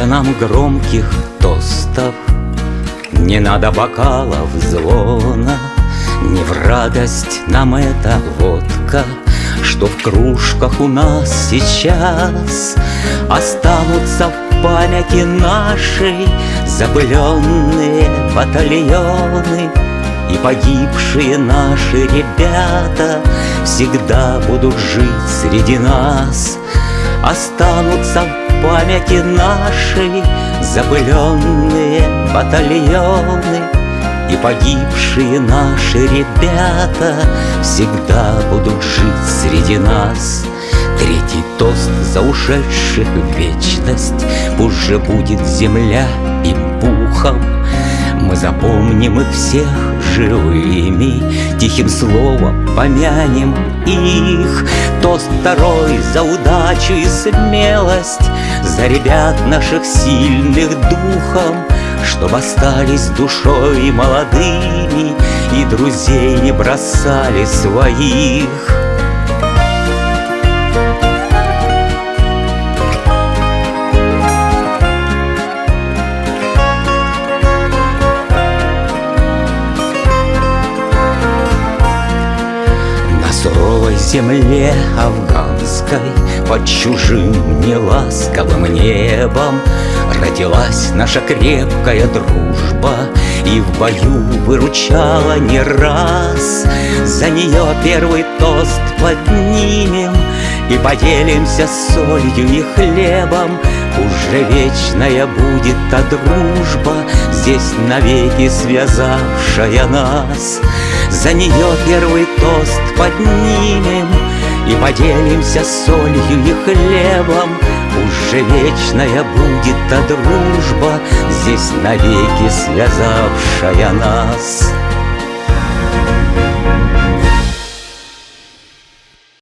надо нам громких тостов, Не надо бокалов звона, Не в радость нам эта водка, Что в кружках у нас сейчас Останутся в памяти нашей Запыленные батальоны. И погибшие наши ребята Всегда будут жить среди нас Останутся в памяти нашей Запыленные батальоны И погибшие наши ребята Всегда будут жить среди нас. Третий тост за ушедших в вечность. Пусть же будет земля им пухом. Мы запомним их всех живыми Тихим словом помянем их. Тост второй за удачу и смелость За ребят наших сильных духом Чтоб остались душой молодыми И друзей не бросали своих суровой земле афганской Под чужим неласковым небом Родилась наша крепкая дружба И в бою выручала не раз. За нее первый тост поднимем И поделимся солью и хлебом. Уже вечная будет та дружба Здесь навеки связавшая нас За нее первый тост поднимем И поделимся солью и хлебом. Уже вечная будет та дружба Здесь навеки связавшая нас